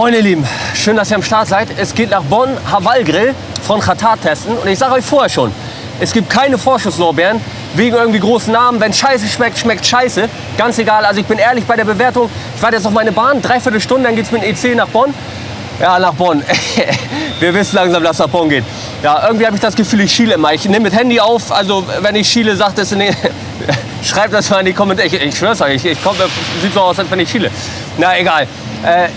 Moin ihr Lieben, schön, dass ihr am Start seid. Es geht nach Bonn, Haval Grill von Qatar testen. Und ich sage euch vorher schon, es gibt keine Vorschusslorbeeren wegen irgendwie großen Namen. Wenn Scheiße schmeckt, schmeckt Scheiße. Ganz egal, also ich bin ehrlich bei der Bewertung. Ich warte jetzt auf meine Bahn, dreiviertel Stunde, dann geht es mit dem EC nach Bonn. Ja, nach Bonn. Wir wissen langsam, dass es nach Bonn geht. Ja, irgendwie habe ich das Gefühl, ich schiele immer. Ich nehme mit Handy auf, also wenn ich schiele, sagt es in den... Schreibt das mal in die Kommentare. Ich, ich schwör's euch, ich, ich komm, sieht so aus, als wenn ich schiele. Na, egal. Äh,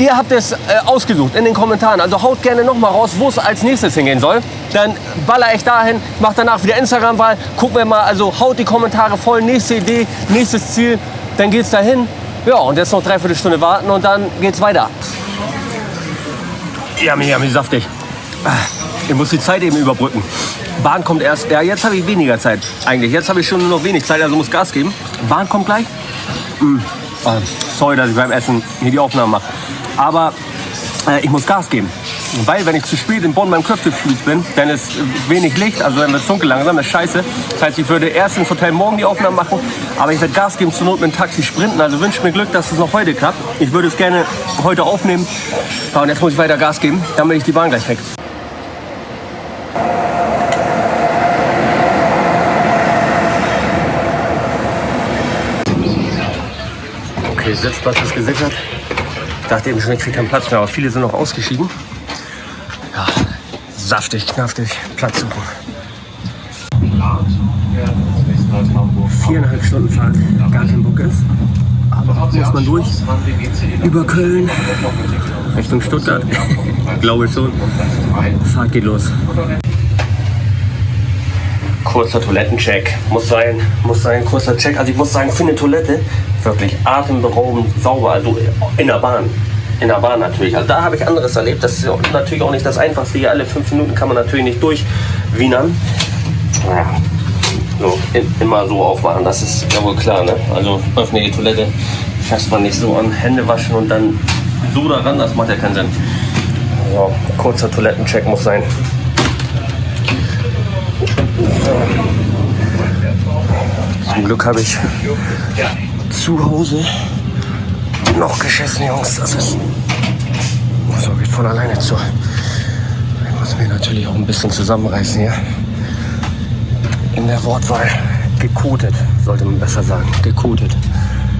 Ihr habt es äh, ausgesucht in den Kommentaren. Also haut gerne noch mal raus, wo es als nächstes hingehen soll. Dann baller ich dahin, macht danach wieder Instagram-Wahl. Gucken wir mal, also haut die Kommentare voll. Nächste Idee, nächstes Ziel. Dann geht's dahin. Ja, und jetzt noch dreiviertel Stunde warten und dann geht's weiter. Yummy, yummy, saftig. Ich muss die Zeit eben überbrücken. Bahn kommt erst. Ja, jetzt habe ich weniger Zeit eigentlich. Jetzt habe ich schon nur noch wenig Zeit, also muss Gas geben. Bahn kommt gleich. Mm. Oh, sorry, dass ich beim Essen hier die Aufnahme mache. Aber äh, ich muss Gas geben. Weil wenn ich zu spät in Bonn beim Köftespieß bin, dann ist wenig Licht, also dann wird es dunkel langsam, das ist scheiße. Das heißt, ich würde erst ins Hotel morgen die Aufnahmen machen, aber ich werde Gas geben, zur Not mit dem Taxi sprinten. Also wünsche mir Glück, dass es noch heute klappt. Ich würde es gerne heute aufnehmen. Ja, und jetzt muss ich weiter Gas geben, bin ich die Bahn gleich weg. Okay, Sitzplatz ist gesichert. Ich dachte eben schon, ich kriege keinen Platz mehr, aber viele sind noch ausgeschieden. Ja, saftig, knaftig, Platz suchen. Viereinhalb Stunden Fahrt, gar kein Bock ist. Aber muss man durch. Über Köln, Richtung Stuttgart. Glaube schon. Fahrt geht los. Kurzer Toilettencheck. Muss sein, muss sein, kurzer Check. Also ich muss sagen, für eine Toilette wirklich atemberaubend sauber. Also in der Bahn. In der Bahn natürlich. Also da habe ich anderes erlebt. Das ist natürlich auch nicht das Einfachste. Hier alle fünf Minuten kann man natürlich nicht durchwienern. Naja, so, immer so aufmachen, das ist ja wohl klar. Ne? Also öffne die Toilette, fasst man nicht so an, Hände waschen und dann so daran, das macht ja keinen Sinn. So, kurzer Toilettencheck muss sein. Zum Glück habe ich zu Hause noch geschissen, Jungs. Das ist. So geht von alleine zu. Ich muss mir natürlich auch ein bisschen zusammenreißen hier. In der Wortwahl. Gekotet, sollte man besser sagen. Gekotet.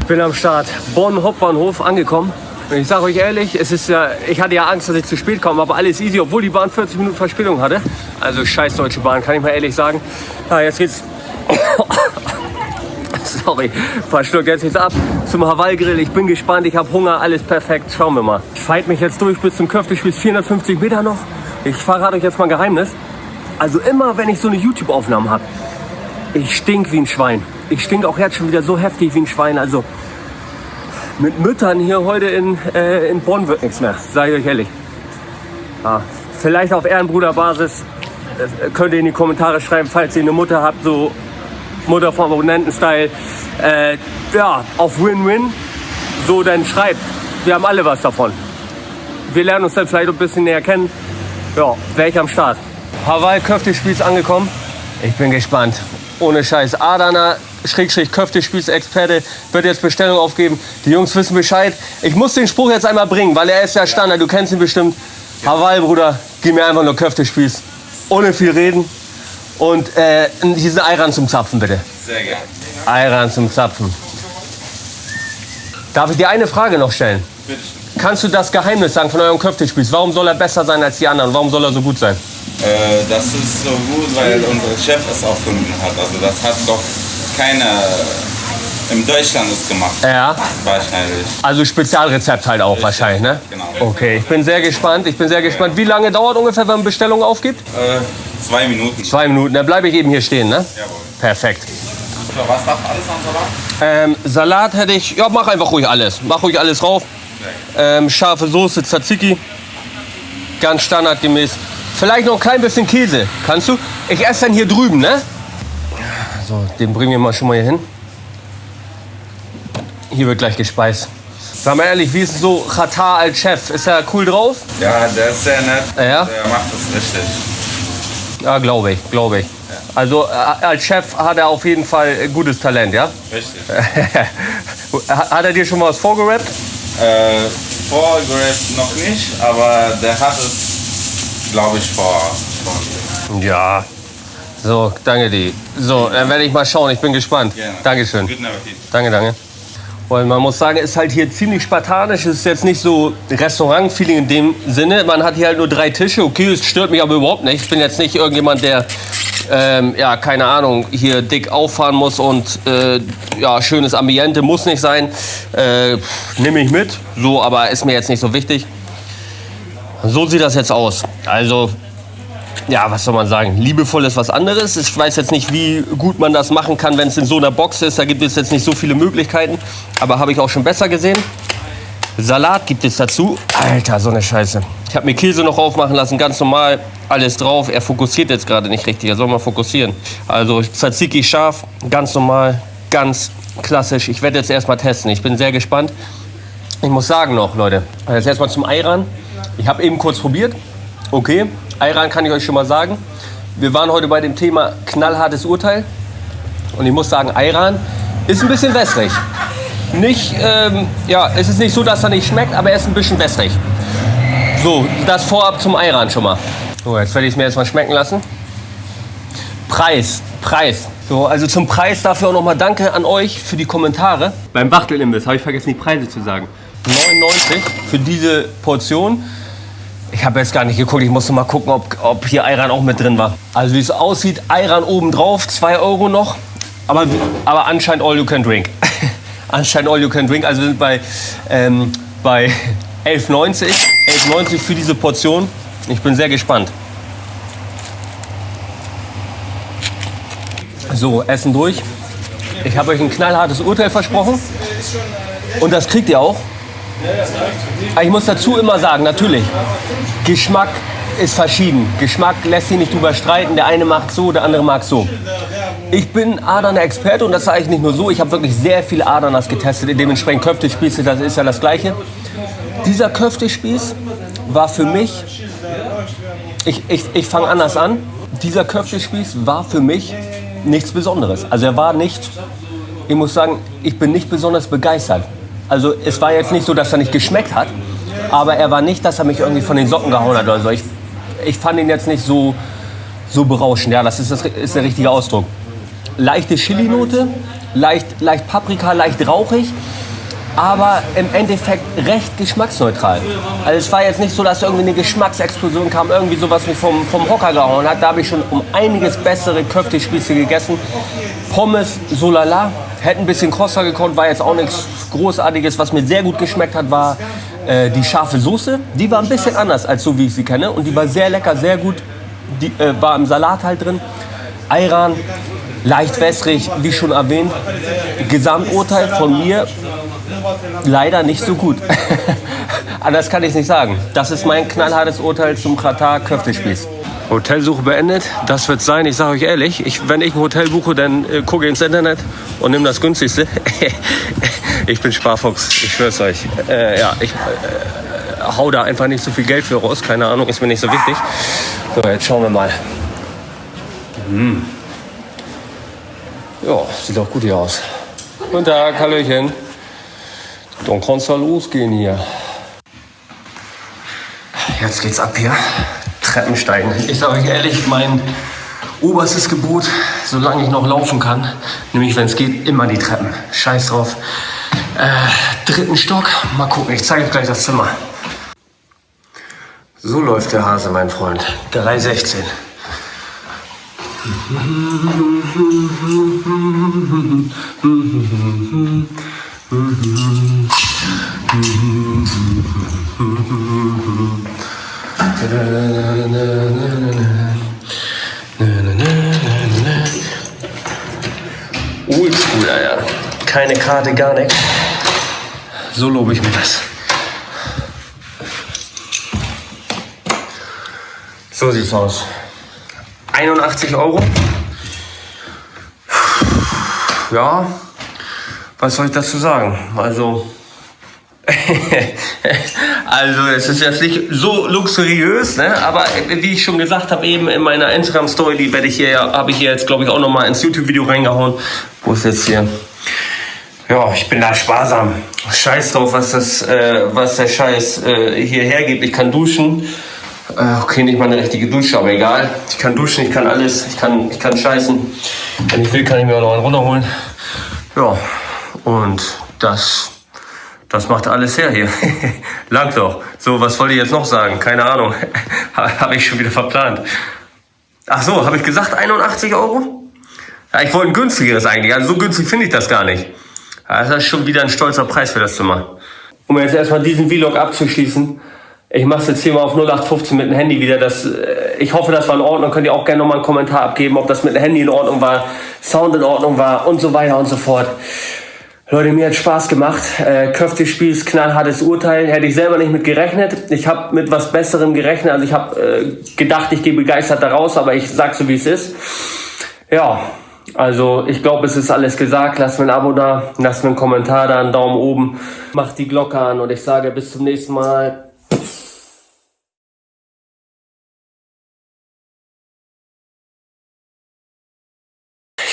Ich bin am Start. Bonn Hauptbahnhof angekommen. Und ich sage euch ehrlich, es ist ja, ich hatte ja Angst, dass ich zu spät komme, aber alles easy, obwohl die Bahn 40 Minuten Verspätung hatte. Also scheiß Deutsche Bahn, kann ich mal ehrlich sagen. Ja, jetzt geht's sorry, verschluckt jetzt nichts ab zum Hawaii-Grill. Ich bin gespannt, ich habe Hunger, alles perfekt. Schauen wir mal. Ich fight mich jetzt durch bis zum Köftespieß, 450 Meter noch. Ich verrate euch jetzt mal ein Geheimnis. Also immer, wenn ich so eine YouTube-Aufnahme habe, ich stink wie ein Schwein. Ich stink auch jetzt schon wieder so heftig wie ein Schwein. Also mit Müttern hier heute in, äh, in Bonn wird nichts mehr, sage ich euch ehrlich. Ja, vielleicht auf Ehrenbruderbasis äh, könnt ihr in die Kommentare schreiben, falls ihr eine Mutter habt, so Mutter vom Abonnenten-Style. Äh, ja, auf Win-Win. So, dann schreibt. Wir haben alle was davon. Wir lernen uns dann vielleicht ein bisschen näher kennen. Ja, wäre ich am Start. Hawaii Köftespieß angekommen. Ich bin gespannt. Ohne Scheiß. Adana Schrägstrich Köftespieß-Experte wird jetzt Bestellung aufgeben. Die Jungs wissen Bescheid. Ich muss den Spruch jetzt einmal bringen, weil er ist ja Standard. Du kennst ihn bestimmt. Hawaii, Bruder, gib mir einfach nur Köftespieß. Ohne viel reden. Und äh, diesen Eiran zum Zapfen, bitte. Sehr gerne. Eiran zum Zapfen. Darf ich dir eine Frage noch stellen? Bitte. Kannst du das Geheimnis sagen von eurem Köftespieß? Warum soll er besser sein als die anderen? Warum soll er so gut sein? Äh, das ist so gut, weil unser Chef es erfunden hat. Also das hat doch keiner in Deutschland es gemacht. Ja. Wahrscheinlich. Also Spezialrezept halt auch wahrscheinlich, ne? Genau. Okay, ich bin sehr gespannt. Ich bin sehr gespannt. Wie lange dauert ungefähr, wenn man Bestellung aufgibt? Äh, zwei Minuten. Zwei Minuten. Dann bleibe ich eben hier stehen, ne? Jawohl. Perfekt. So, was darf alles an Salat? Ähm, Salat hätte ich. Ja, mach einfach ruhig alles. Mach ruhig alles rauf. Ähm, scharfe Soße, Tzatziki. Ganz standardgemäß. Vielleicht noch ein klein bisschen Käse. Kannst du? Ich esse dann hier drüben, ne? So, den bringen wir mal schon mal hier hin. Hier wird gleich gespeist. Sag mal ehrlich, wie ist so Katar als Chef? Ist er cool drauf? Ja, der ist sehr nett. Ja? Der macht es richtig. Ja, glaube ich, glaube ich. Also äh, als Chef hat er auf jeden Fall gutes Talent, ja? Richtig. hat er dir schon mal was vorgerappt? Äh, vorgerät noch nicht, aber der hat es, glaube ich, vor. vor. Ja. So, danke dir. So, dann werde ich mal schauen. Ich bin gespannt. Gerne. Dankeschön. Guten Appetit. Danke, danke. Und man muss sagen, es ist halt hier ziemlich spartanisch. Es ist jetzt nicht so Restaurant-Feeling in dem Sinne. Man hat hier halt nur drei Tische. Okay, es stört mich aber überhaupt nicht. Ich bin jetzt nicht irgendjemand, der, ähm, ja, keine Ahnung, hier dick auffahren muss und, äh, ja, schönes Ambiente muss nicht sein. Äh, Nehme ich mit. So, aber ist mir jetzt nicht so wichtig. So sieht das jetzt aus. Also, ja, was soll man sagen? Liebevoll ist was anderes. Ich weiß jetzt nicht, wie gut man das machen kann, wenn es in so einer Box ist. Da gibt es jetzt nicht so viele Möglichkeiten. Aber habe ich auch schon besser gesehen. Salat gibt es dazu. Alter, so eine Scheiße. Ich habe mir Käse noch aufmachen lassen, ganz normal. Alles drauf. Er fokussiert jetzt gerade nicht richtig. Er soll mal fokussieren. Also Tzatziki scharf, ganz normal, ganz klassisch. Ich werde jetzt erstmal testen. Ich bin sehr gespannt. Ich muss sagen noch, Leute, jetzt erstmal zum Ayran. Ich habe eben kurz probiert. Okay, Ayran kann ich euch schon mal sagen. Wir waren heute bei dem Thema knallhartes Urteil. Und ich muss sagen, Ayran ist ein bisschen wässrig. Nicht, ähm, ja, es ist nicht so, dass er nicht schmeckt, aber er ist ein bisschen wässrig. So, das vorab zum Ayran schon mal. So, jetzt werde ich es mir erstmal schmecken lassen. Preis, Preis. So, also zum Preis dafür auch nochmal Danke an euch für die Kommentare. Beim Wachtelimbiss habe ich vergessen, die Preise zu sagen. 99 für diese Portion. Ich habe jetzt gar nicht geguckt, ich musste mal gucken, ob, ob hier Ayran auch mit drin war. Also wie es aussieht, Ayran oben drauf, 2 Euro noch. Aber, aber anscheinend all you can drink. anscheinend all you can drink. Also wir sind bei, ähm, bei 11,90 11,90 für diese Portion. Ich bin sehr gespannt. So, Essen durch. Ich habe euch ein knallhartes Urteil versprochen. Und das kriegt ihr auch. Aber ich muss dazu immer sagen, natürlich, Geschmack ist verschieden. Geschmack lässt sich nicht drüber streiten. Der eine mag so, der andere mag so. Ich bin Adaner Experte und das sage ich nicht nur so. Ich habe wirklich sehr viele Adaners getestet. Dementsprechend Köftespieße, das ist ja das Gleiche. Dieser Köftespieß war für mich, ich, ich, ich fange anders an. Dieser Köftespieß war für mich nichts Besonderes. Also er war nicht, ich muss sagen, ich bin nicht besonders begeistert. Also es war jetzt nicht so, dass er nicht geschmeckt hat, aber er war nicht, dass er mich irgendwie von den Socken gehauen hat oder so. Ich, ich fand ihn jetzt nicht so, so berauschend. Ja, das ist, das ist der richtige Ausdruck. Leichte Chili-Note, leicht, leicht Paprika, leicht rauchig, aber im Endeffekt recht geschmacksneutral. Also es war jetzt nicht so, dass irgendwie eine Geschmacksexplosion kam, irgendwie sowas mich vom, vom Hocker gehauen hat. Da habe ich schon um einiges bessere Köftespieße gegessen. Pommes, so lala, hätte ein bisschen krosser gekonnt, war jetzt auch nichts Großartiges. Was mir sehr gut geschmeckt hat, war äh, die scharfe Soße. Die war ein bisschen anders als so, wie ich sie kenne. Und die war sehr lecker, sehr gut. Die äh, war im Salat halt drin. Ayran, leicht wässrig, wie schon erwähnt. Gesamturteil von mir leider nicht so gut. Anders kann ich es nicht sagen. Das ist mein knallhartes Urteil zum Katar Köftespieß. Hotelsuche beendet, das wird sein. Ich sage euch ehrlich, ich, wenn ich ein Hotel buche, dann äh, gucke ins Internet und nehme das günstigste. ich bin Sparfuchs, ich schwör's euch. Äh, ja, ich äh, hau da einfach nicht so viel Geld für raus. Keine Ahnung, ist mir nicht so wichtig. So, jetzt schauen wir mal. Hm. Ja, sieht doch gut hier aus. Guten Tag, Hallöchen. Dann kann's ja losgehen hier. Jetzt geht's ab hier. Treppensteigen. Ich sage euch ehrlich, mein oberstes Gebot, solange ich noch laufen kann, nämlich wenn es geht, immer die Treppen. Scheiß drauf. Äh, dritten Stock. Mal gucken, ich zeige euch gleich das Zimmer. So läuft der Hase, mein Freund. 316. Oldschool, Alter. Keine Karte, gar nichts. So lobe ich mir das. So sieht's aus. 81 Euro. Ja, was soll ich dazu sagen? Also, also es ist jetzt nicht so luxuriös, ne? aber wie ich schon gesagt habe eben in meiner Instagram Story, die werde ich hier, habe ich hier jetzt glaube ich auch noch mal ins YouTube Video reingehauen. Wo ist jetzt hier? Ja, ich bin da sparsam. Scheiß drauf, was, das, äh, was der Scheiß äh, hierher gibt. Ich kann duschen. Äh, okay, nicht mal eine richtige Dusche, aber egal. Ich kann duschen, ich kann alles. Ich kann, ich kann scheißen. Wenn ich will, kann ich mir auch noch einen runterholen. Ja, und das, das macht alles her hier. Lang doch. So, was wollte ich jetzt noch sagen? Keine Ahnung. habe ich schon wieder verplant. Ach so, habe ich gesagt 81 Euro? Ja, ich wollte ein günstigeres eigentlich. Also so günstig finde ich das gar nicht. Das ist schon wieder ein stolzer Preis für das Zimmer. Um jetzt erstmal diesen Vlog abzuschließen, ich mache es jetzt hier mal auf 0815 mit dem Handy wieder. Das, äh, ich hoffe, das war in Ordnung. Könnt ihr auch gerne nochmal einen Kommentar abgeben, ob das mit dem Handy in Ordnung war, Sound in Ordnung war und so weiter und so fort. Leute, mir hat Spaß gemacht. Äh, Köfte-Spiel ist knallhartes Urteil. Hätte ich selber nicht mit gerechnet. Ich habe mit was Besserem gerechnet. Also ich habe äh, gedacht, ich gehe begeistert da raus, aber ich sag so, wie es ist. Ja, also ich glaube, es ist alles gesagt. Lasst mir ein Abo da, lasst mir einen Kommentar da, einen Daumen oben, macht die Glocke an und ich sage bis zum nächsten Mal.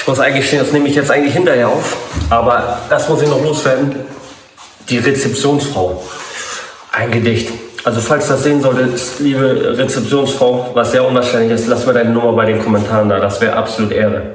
Ich muss eigentlich stehen, das nehme ich jetzt eigentlich hinterher auf, aber das muss ich noch loswerden. Die Rezeptionsfrau. Ein Gedicht. Also falls das sehen solltet, liebe Rezeptionsfrau, was sehr unwahrscheinlich ist, lass mir deine Nummer bei den Kommentaren da. Das wäre absolut Ehre.